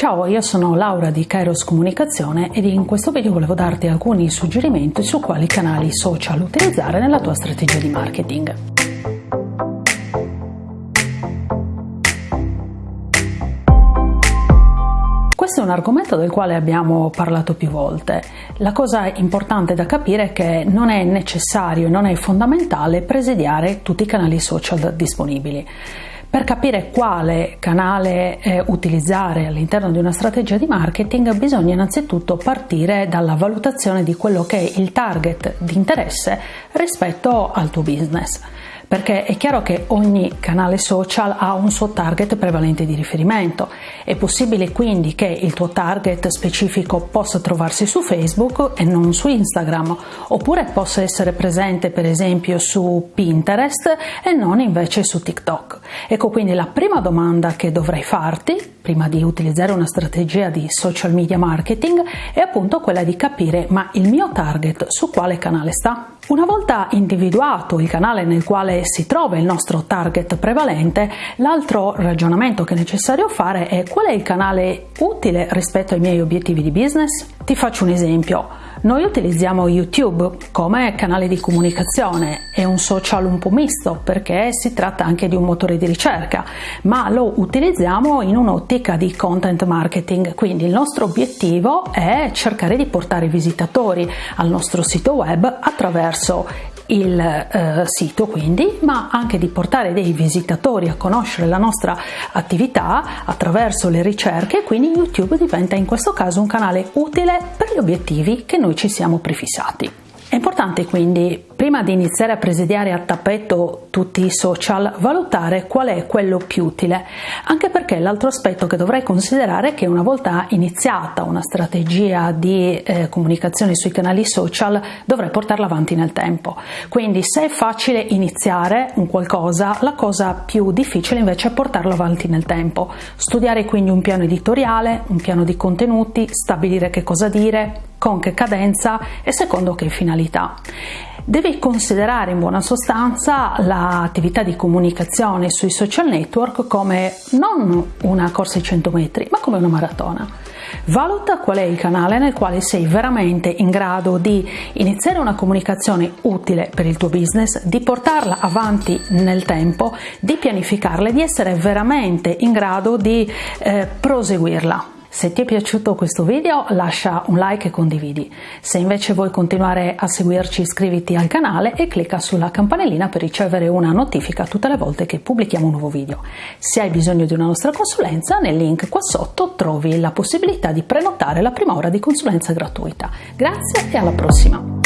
Ciao, io sono Laura di Kairos Comunicazione ed in questo video volevo darti alcuni suggerimenti su quali canali social utilizzare nella tua strategia di marketing. Questo è un argomento del quale abbiamo parlato più volte. La cosa importante da capire è che non è necessario, non è fondamentale presidiare tutti i canali social disponibili. Per capire quale canale eh, utilizzare all'interno di una strategia di marketing bisogna innanzitutto partire dalla valutazione di quello che è il target di interesse rispetto al tuo business perché è chiaro che ogni canale social ha un suo target prevalente di riferimento. È possibile quindi che il tuo target specifico possa trovarsi su Facebook e non su Instagram, oppure possa essere presente per esempio su Pinterest e non invece su TikTok. Ecco quindi la prima domanda che dovrai farti prima di utilizzare una strategia di social media marketing è appunto quella di capire ma il mio target su quale canale sta? Una volta individuato il canale nel quale si trova il nostro target prevalente, l'altro ragionamento che è necessario fare è qual è il canale utile rispetto ai miei obiettivi di business? Ti faccio un esempio. Noi utilizziamo YouTube come canale di comunicazione, è un social un po' misto perché si tratta anche di un motore di ricerca, ma lo utilizziamo in un'ottica di content marketing, quindi il nostro obiettivo è cercare di portare visitatori al nostro sito web attraverso il eh, sito quindi, ma anche di portare dei visitatori a conoscere la nostra attività attraverso le ricerche, quindi YouTube diventa in questo caso un canale utile per gli obiettivi che noi ci siamo prefissati. Importante quindi, prima di iniziare a presidiare a tappeto tutti i social, valutare qual è quello più utile, anche perché l'altro aspetto che dovrei considerare è che una volta iniziata una strategia di eh, comunicazione sui canali social, dovrei portarla avanti nel tempo. Quindi se è facile iniziare un qualcosa, la cosa più difficile invece è portarlo avanti nel tempo. Studiare quindi un piano editoriale, un piano di contenuti, stabilire che cosa dire, con che cadenza e secondo che finalità. Devi considerare in buona sostanza l'attività di comunicazione sui social network come non una corsa ai 100 metri, ma come una maratona. Valuta qual è il canale nel quale sei veramente in grado di iniziare una comunicazione utile per il tuo business, di portarla avanti nel tempo, di pianificarla e di essere veramente in grado di eh, proseguirla. Se ti è piaciuto questo video lascia un like e condividi. Se invece vuoi continuare a seguirci iscriviti al canale e clicca sulla campanellina per ricevere una notifica tutte le volte che pubblichiamo un nuovo video. Se hai bisogno di una nostra consulenza nel link qua sotto trovi la possibilità di prenotare la prima ora di consulenza gratuita. Grazie e alla prossima!